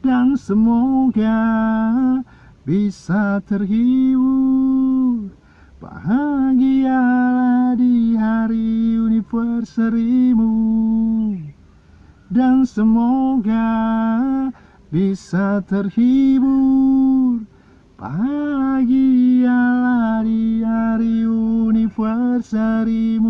Dan semoga bisa terhibur. Bahagialah di hari anniversary-mu Dan semoga bisa terhibur. Bahagialah di hari anniversary